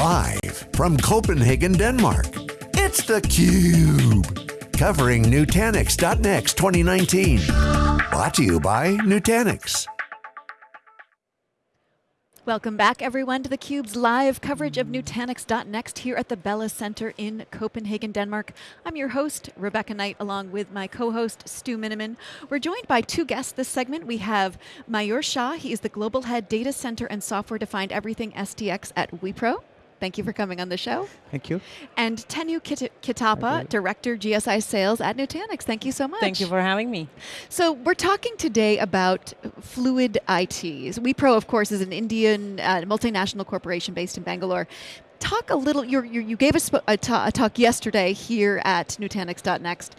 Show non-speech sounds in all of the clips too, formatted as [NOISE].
Live from Copenhagen, Denmark, it's theCUBE. Covering Nutanix Next 2019. Brought to you by Nutanix. Welcome back everyone to theCUBE's live coverage of Nutanix Next here at the Bella Center in Copenhagen, Denmark. I'm your host, Rebecca Knight, along with my co-host, Stu Miniman. We're joined by two guests this segment. We have Mayur Shah, he is the Global Head Data Center and Software Defined Everything SDX at Wipro. Thank you for coming on the show. Thank you. And Tenu Kitapa, Director GSI Sales at Nutanix. Thank you so much. Thank you for having me. So we're talking today about fluid ITs. Wipro, of course, is an Indian uh, multinational corporation based in Bangalore. Talk a little, you're, you're, you gave us a, a talk yesterday here at Nutanix.next.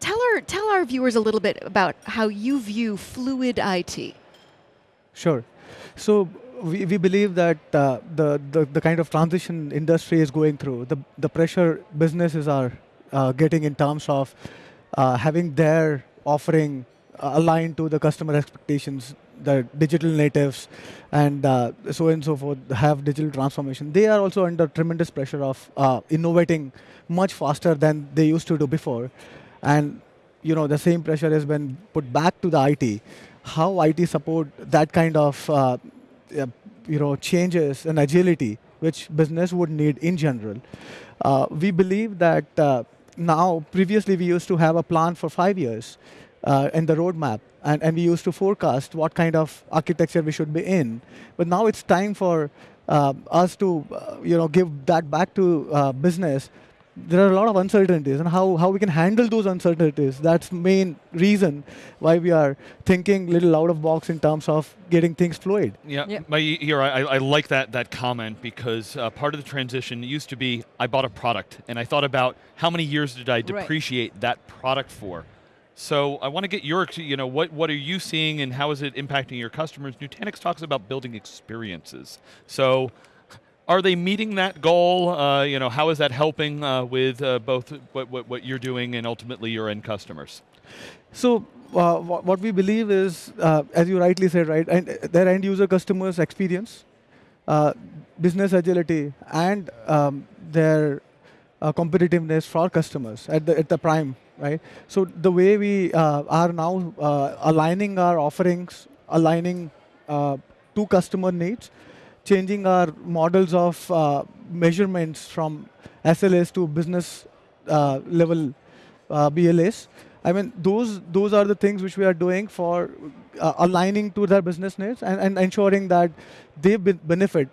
Tell our, tell our viewers a little bit about how you view fluid IT. Sure. So we, we believe that uh, the, the, the kind of transition industry is going through, the, the pressure businesses are uh, getting in terms of uh, having their offering uh, aligned to the customer expectations, the digital natives, and uh, so on and so forth have digital transformation. They are also under tremendous pressure of uh, innovating much faster than they used to do before. And you know, the same pressure has been put back to the IT. How IT support that kind of uh, you know, changes and agility which business would need in general. Uh, we believe that uh, now, previously we used to have a plan for five years uh, in the roadmap, and, and we used to forecast what kind of architecture we should be in. But now it's time for uh, us to uh, you know, give that back to uh, business there are a lot of uncertainties and how, how we can handle those uncertainties. That's main reason why we are thinking a little out of box in terms of getting things fluid. Yeah, yeah. My, here, I, I like that, that comment because uh, part of the transition used to be, I bought a product and I thought about how many years did I depreciate right. that product for. So I want to get your, you know, what, what are you seeing and how is it impacting your customers? Nutanix talks about building experiences. So are they meeting that goal? Uh, you know, how is that helping uh, with uh, both what, what, what, you're doing and ultimately your end customers? So uh, what we believe is, uh, as you rightly said, right, and their end user customers experience, uh, business agility, and um, their competitiveness for customers at the, at the prime, right? So the way we are now aligning our offerings, aligning to customer needs, changing our models of uh, measurements from SLAs to business uh, level uh, BLAs. I mean, those those are the things which we are doing for uh, aligning to their business needs and, and ensuring that they be benefit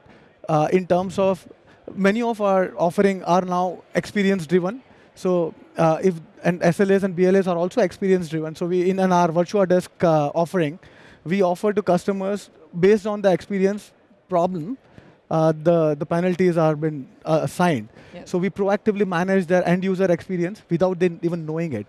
uh, in terms of many of our offering are now experience driven. So uh, if and SLAs and BLAs are also experience driven. So we in, in our Virtua Desk offering, we offer to customers based on the experience problem, uh, the, the penalties are been uh, assigned. Yep. So we proactively manage their end user experience without them even knowing it.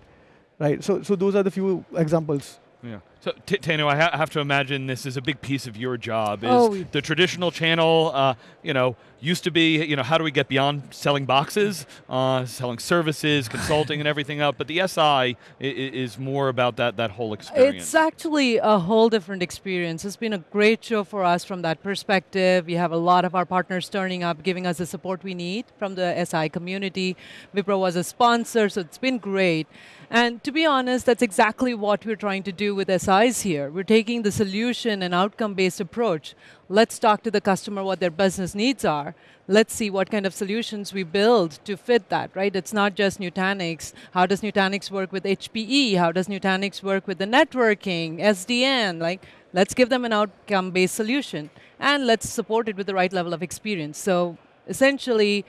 Right, so, so those are the few examples. Yeah. So, Tanu, I ha have to imagine this is a big piece of your job. Is oh. the traditional channel, uh, you know, used to be, you know, how do we get beyond selling boxes, uh, selling services, consulting, and everything else? But the SI is more about that that whole experience. It's actually a whole different experience. It's been a great show for us from that perspective. We have a lot of our partners turning up, giving us the support we need from the SI community. Wipro was a sponsor, so it's been great. And to be honest, that's exactly what we're trying to do with SI size here. We're taking the solution and outcome-based approach. Let's talk to the customer what their business needs are. Let's see what kind of solutions we build to fit that, right? It's not just Nutanix. How does Nutanix work with HPE? How does Nutanix work with the networking, SDN? Like, let's give them an outcome-based solution. And let's support it with the right level of experience. So essentially,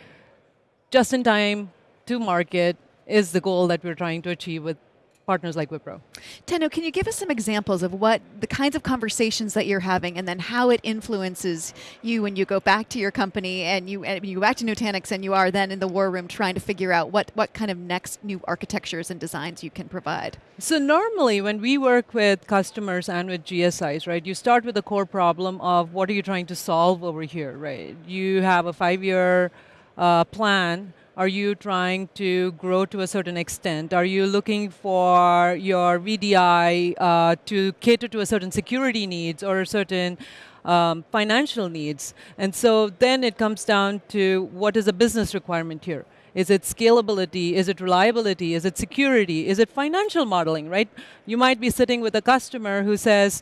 just in time to market is the goal that we're trying to achieve with partners like Wipro. Tenu, can you give us some examples of what the kinds of conversations that you're having and then how it influences you when you go back to your company and you, and you go back to Nutanix and you are then in the war room trying to figure out what, what kind of next new architectures and designs you can provide? So normally when we work with customers and with GSIs, right, you start with the core problem of what are you trying to solve over here, right? You have a five-year uh, plan are you trying to grow to a certain extent? Are you looking for your VDI uh, to cater to a certain security needs or a certain um, financial needs. And so then it comes down to what is a business requirement here? Is it scalability? Is it reliability? Is it security? Is it financial modeling, right? You might be sitting with a customer who says,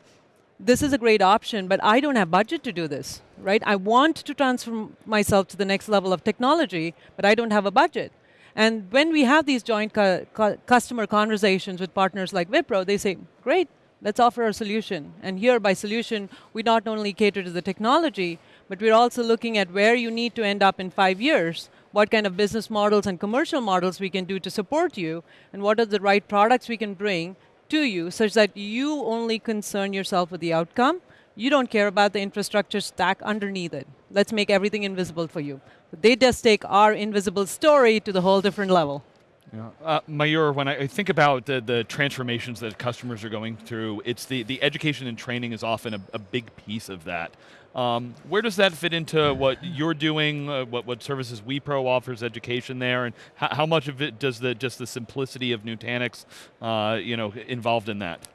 this is a great option, but I don't have budget to do this, right? I want to transform myself to the next level of technology, but I don't have a budget. And when we have these joint cu cu customer conversations with partners like Wipro, they say, great, let's offer a solution. And here by solution, we not only cater to the technology, but we're also looking at where you need to end up in five years, what kind of business models and commercial models we can do to support you, and what are the right products we can bring to you such that you only concern yourself with the outcome. You don't care about the infrastructure stack underneath it. Let's make everything invisible for you. They just take our invisible story to the whole different level. Yeah. Uh, Mayur, when I think about the, the transformations that customers are going through, it's the, the education and training is often a, a big piece of that. Um, where does that fit into what you're doing, uh, what, what services Wipro offers education there, and how, how, much of it does the just the simplicity of Nutanix, uh, you know, involved in that?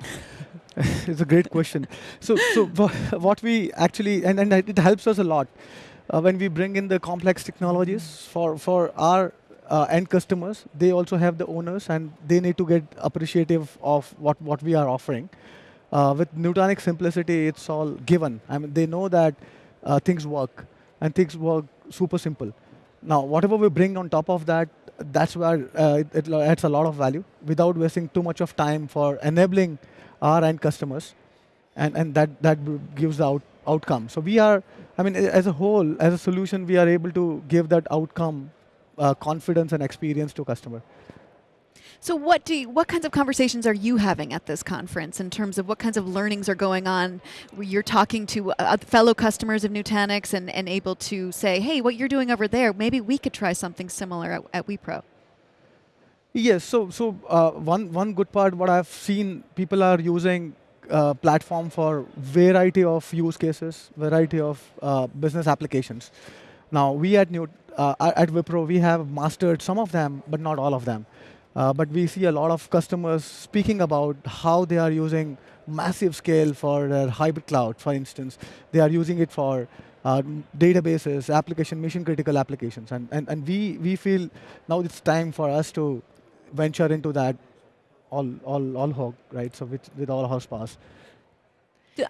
[LAUGHS] it's a great question. So, so [LAUGHS] what we actually, and, and it helps us a lot uh, when we bring in the complex technologies for, for our uh, end customers, they also have the owners and they need to get appreciative of what, what we are offering. Uh, with Nutanix simplicity, it's all given. I mean, they know that uh, things work, and things work super simple. Now, whatever we bring on top of that, that's where uh, it, it, adds a lot of value without wasting too much of time for enabling our end customers, and, and that, that gives the out, outcome. So we are, I mean, as a whole, as a solution, we are able to give that outcome uh, confidence and experience to customer. So what do you, what kinds of conversations are you having at this conference in terms of what kinds of learnings are going on? You're talking to uh, fellow customers of Nutanix and, and able to say, hey, what you're doing over there, maybe we could try something similar at, at Wipro. Yes, so so uh, one one good part what I've seen people are using uh, platform for variety of use cases, variety of uh, business applications. Now we at New uh, at Wipro we have mastered some of them, but not all of them. Uh, but we see a lot of customers speaking about how they are using massive scale for their hybrid cloud, for instance. They are using it for uh, databases, application, mission critical applications. And, and, and we, we feel now it's time for us to venture into that all, all, all hog, right? So with, with all horsepower.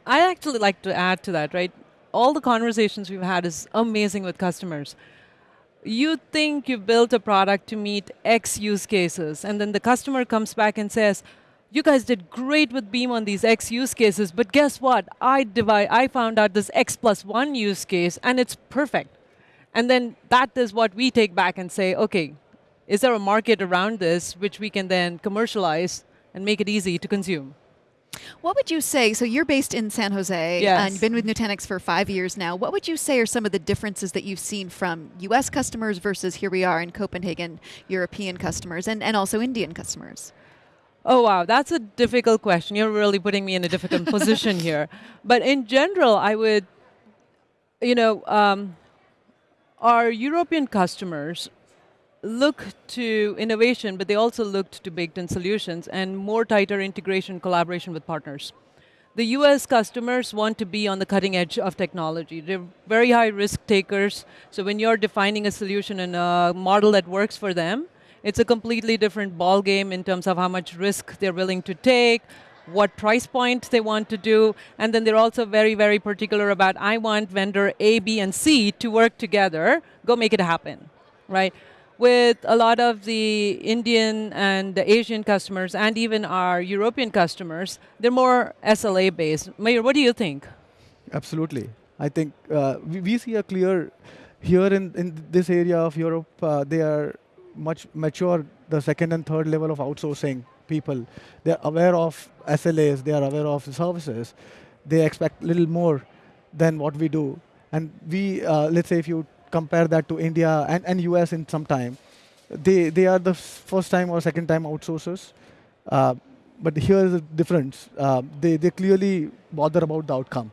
I actually like to add to that, right? All the conversations we've had is amazing with customers you think you've built a product to meet X use cases, and then the customer comes back and says, you guys did great with Beam on these X use cases, but guess what? I divide, I found out this X plus one use case, and it's perfect. And then that is what we take back and say, okay, is there a market around this which we can then commercialize and make it easy to consume? What would you say? So you're based in San Jose, yes. and you've been with Nutanix for five years now. What would you say are some of the differences that you've seen from U.S. customers versus here we are in Copenhagen, European customers, and, and also Indian customers? Oh, wow, that's a difficult question. You're really putting me in a difficult [LAUGHS] position here. But in general, I would, you know, um, our European customers look to innovation, but they also looked to baked-in solutions and more tighter integration collaboration with partners. The US customers want to be on the cutting edge of technology. They're very high risk takers, so when you're defining a solution and a model that works for them, it's a completely different ball game in terms of how much risk they're willing to take, what price point they want to do, and then they're also very, very particular about, I want vendor A, B, and C to work together, go make it happen, right? With a lot of the Indian and the Asian customers and even our European customers, they're more SLA based. Mayur, what do you think? Absolutely. I think uh, we, we, see a clear, here in, in this area of Europe, uh, they are much mature, the second and third level of outsourcing people. They're aware of SLAs, they are aware of the services. They expect little more than what we do. And we, uh, let's say if you compare that to India and, and US in some time, they, they are the first time or second time outsourcers. Uh, but here is the difference. Uh, they, they clearly bother about the outcome.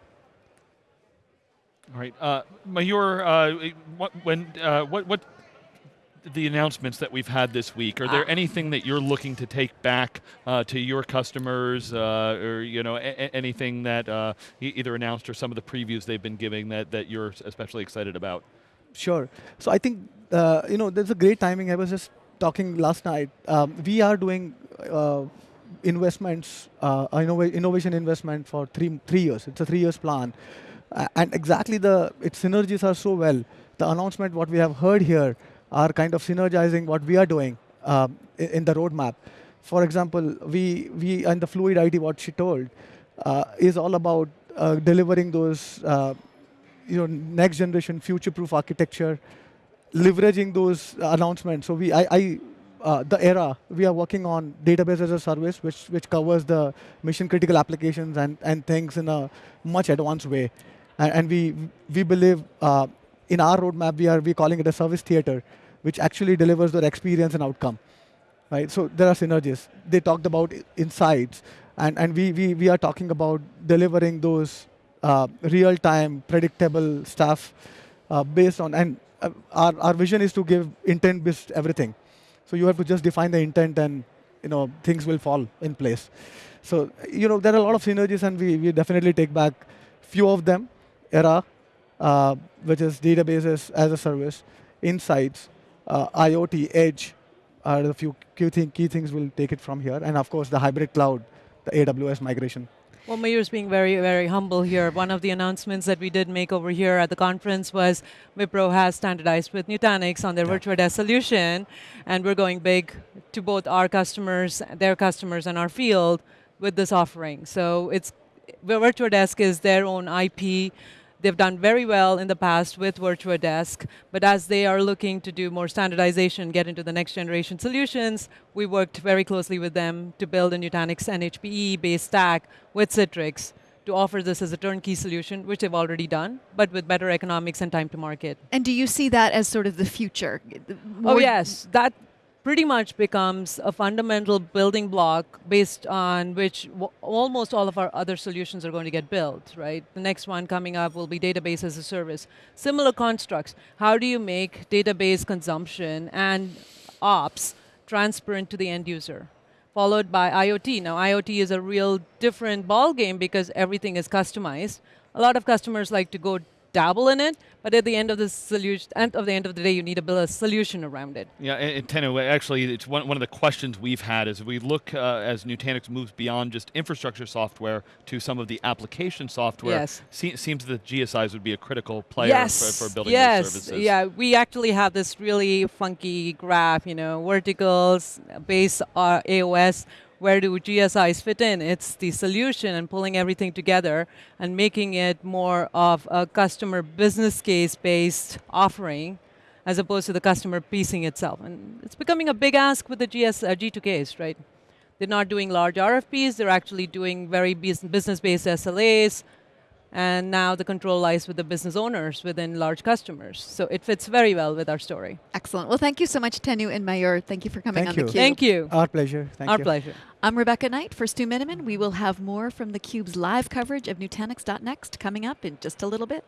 All right. Uh, Mayur, uh, what, when, uh, what, what the announcements that we've had this week, are there Ah. anything that you're looking to take back uh, to your customers, uh, or you know, a- a- anything that uh, either announced or some of the previews they've been giving that, that you're especially excited about? Sure. So I think uh, you know there's a great timing. I was just talking last night. Um, we are doing uh, investments, uh, innova- innovation investment for three three years. It's a three years plan, uh, and exactly the its synergies are so well. The announcement what we have heard here are kind of synergizing what we are doing um, in, in the roadmap. For example, we we and the fluid IT what she told uh, is all about uh, delivering those. You know, next generation future-proof architecture, leveraging those announcements. So we, I, I uh, the era we are working on database as a service, which which covers the mission-critical applications and and things in a much advanced way, and, and we we believe uh, in our roadmap we are we calling it a service theater, which actually delivers the experience and outcome, right? So there are synergies. They talked about insights, and and we we we are talking about delivering those uh, real-time, predictable stuff uh, based on, and uh, our, our vision is to give intent-based everything. So you have to just define the intent and, you know, things will fall in place. So, you know, there are a lot of synergies and we, we definitely take back few of them, ERA, uh, which is databases as a service, insights, uh, IoT, edge are the few key, thing, key things we'll take it from here. And of course, the hybrid cloud, the AWS migration. Well, Mayur's being very, very humble here. One of the announcements that we did make over here at the conference was Wipro has standardized with Nutanix on their Yeah. Virtua Desk solution, and we're going big to both our customers, their customers, and our field with this offering. So it's Virtua Desk is their own IP. They've done very well in the past with Virtua Desk, but as they are looking to do more standardization, get into the next generation solutions, we worked very closely with them to build a Nutanix NHPE based stack with Citrix to offer this as a turnkey solution, which they've already done, but with better economics and time to market. And do you see that as sort of the future? Oh yes, that pretty much becomes a fundamental building block based on which almost all of our other solutions are going to get built, right? The next one coming up will be database as a service. Similar constructs. How do you make database consumption and ops transparent to the end user? Followed by IoT. Now, IoT is a real different ballgame because everything is customized. A lot of customers like to go dabble in it, but at the end of the solution, end of the end of the day, you need to build a solution around it. Yeah, and, Tenu, actually, it's one, one of the questions we've had is we look uh, as Nutanix moves beyond just infrastructure software to some of the application software. Yes. Se- seems that GSIs would be a critical player yes. for, for building yes. those services. Yeah, we actually have this really funky graph, you know, verticals, base uh, AOS. Where do GSIs fit in? It's the solution and pulling everything together and making it more of a customer business case based offering as opposed to the customer piecing itself. And it's becoming a big ask with the GS, uh, G2Ks, right? They're not doing large RFPs, they're actually doing very business based SLAs, and now the control lies with the business owners within large customers. So it fits very well with our story. Excellent. Well, thank you so much, Tenu and Mayur. Thank you for coming Thank on you. theCUBE. Thank you. Our pleasure. Thank our you. pleasure. I'm Rebecca Knight for Stu Miniman. We will have more from theCUBE's live coverage of Nutanix.next coming up in just a little bit.